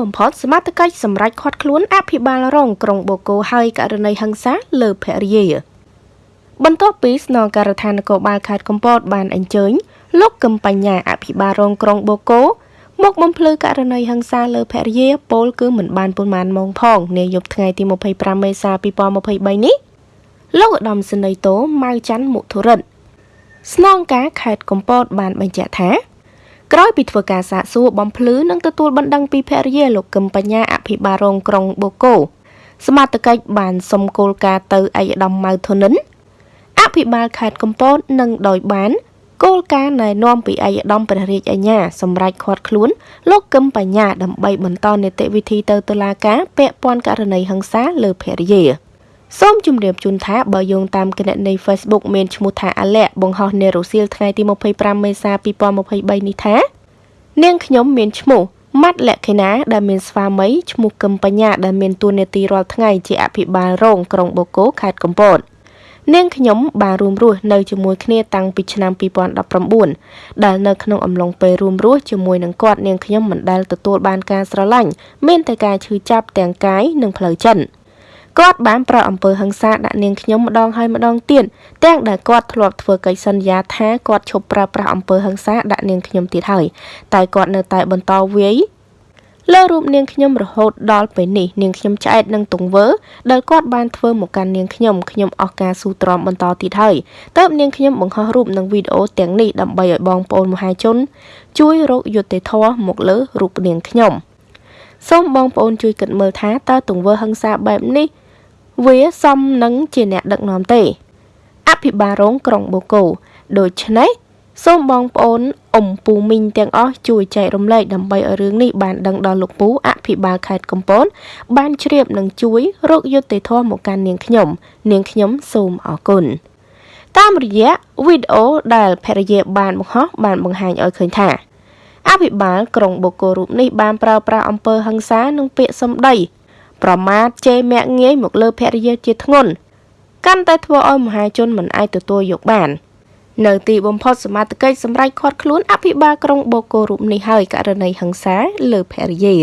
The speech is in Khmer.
បំផុតសមត្ថកិច្ចសម្រេចឃាត់ខ្លួនអភិបាលរងក្រុងបូកូហើយករណីហិង្សាលើភរិយាបន្ទាប់ពីស្នងការដ្ឋាននគរបាលខេត្តកំពតបានអញ្ជើញលោកកឹមបញ្ញាអភិបាលរងក្រុងបូកូមកបំភ្លឺករណីហិង្សាលើភរិយាពលគឺមិនបានប៉ុន្មានម៉ោងផងនាយប់ថ្ងៃទី25មេសា2023នេះលោកឧត្តមសេនីយ៍តូម៉ៅច័ន្ទមុធុរិទ្ធស្នងការខេត្តកំពតបានបញ្ជាក់ថា ក្រោយពីធ្វើការសាកសួរបំភ្លឺនិងទទួលបណ្ដឹងពីភរិយាលោកកឹមបញ្ញាអភិបាលរងក្រុងបូកូសមត្ថកិច្ចបានសុំគោលការណ៍ទៅឯកឧត្តមម៉ៅធុនិនអភិបាលខេត្តកំពតនិងដោយបានគោលការណ៍ណែនាំពីឯកឧត្តមព្រះរាជអាជ្ញាសម្រាប់ឃាត់ខ្លួនលោកកឹមបញ្ញាដើម្បីបន្តនីតិវិធីទៅតុលាការពាក់ព័ន្ធករណីហិង្សាលើភរិយា សូមជម្រាបជូនថាបើយោងតាមគណនី Facebook មានឈ្មោះថាអាលែកបង្ហោះនៅរុស្ស៊ីលថ្ងៃទី25មេសា2023នេះថានាងខ្ញុំមានឈ្មោះម៉ាត់លក្ខិណាដែលមានស្វាមីឈ្មោះកឹមបញ្ញាដែលមានតួនាទីរាល់ថ្ងៃជាអភិបាលរងក្រុងបូកូខេត្តកំពតនាងខ្ញុំបានរួមរស់នៅជាមួយគ្នាតាំងពីឆ្នាំ2019ដែលនៅក្នុងអំឡុងពេលរួមរស់ជាមួយនឹងគាត់នាងខ្ញុំមិនដែលទទួលបានការស្រឡាញ់មានតែការឈឺចាប់ទាំងកាយនិងផ្លូវចិត្ត គាត់បានប្រោសអំពើហិង្សាដាក់នាងខ្ញុំម្ដងហើយម្ដងទៀតទាំងដែលគាត់ធ្លាប់ធ្វើកិច្ចសន្យាថាគាត់ឈប់ប្រើប្រាស់អំពើហិង្សាដាក់នាងខ្ញុំទៀតហើយតែគាត់នៅតែបន្តវាយលើរូបនាងខ្ញុំរហូតដល់ពេលនេះនាងខ្ញុំឆ្អែតនឹងទង្វើដែលគាត់បានធ្វើមកកាន់នាងខ្ញុំខ្ញុំអស់ការស៊ូទ្រាំបន្តទៀតហើយតើបនាងខ្ញុំបង្ហោះរូបនិងវីដេអូទាំងនេះដើម្បីឲ្យបងប្អូនមហាជន ជួយរកយុត្តិធម៌មកលើរូបនាងខ្ញុំសូមបងប្អូនជួយគិតមើលថាតើទង្វើហិង្សាបែបនេះ វាសមនឹងជាអ្នកដឹកនាំទេ អភិបាលរងក្រុងបូកូដូច្នេះសូមបងប្អូនអ៊ំពូមីងទាំងអស់ជួយចែករំលែកដើម្បីឲ្យរឿងនេះបានដឹងដល់លោកពូអភិបាលខេត្តកំពតបានជ្រាបនិងជួយរកយុត្តិធម៌មកកាន់នាងខ្ញុំ នាងខ្ញុំសូមអរគុណតាមរយៈវីដេអូដែលភរិយាបានបង្ហោះបានបង្ហាញឲ្យឃើញថាអភិបាលក្រុងបូកូរូបនេះបានប្រើប្រាស់អំពើហិង្សានិងពាក្យសម្ដី ប្រមាថជេរមាក់ងាយមកលើភរិយាជាធ្ងន់កាន់តែធ្វើឲ្យមហាជនមិនអាចទទួលយកបាន។នៅទីបំផុតសមត្ថកិច្ចសម្រេចឃាត់ខ្លួនអភិបាលក្រុងបូកូរូបនេះហើយករណីហិង្សាលើភរិយា